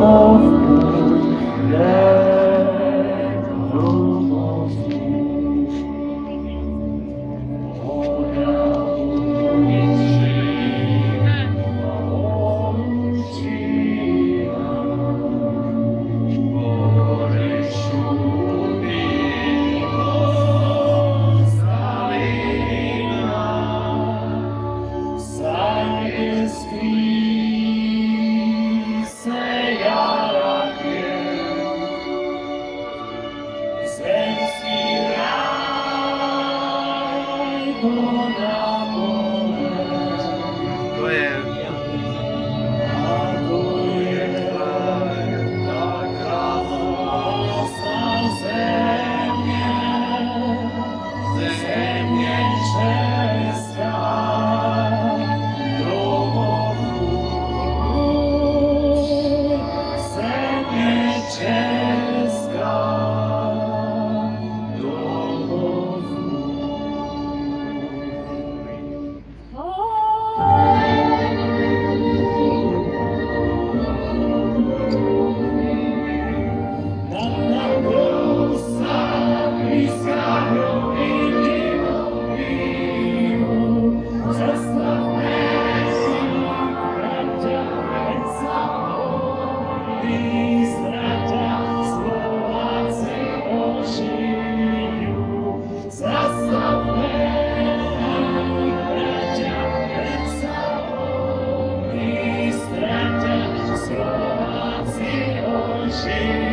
To Ożyją.